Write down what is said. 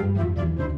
Música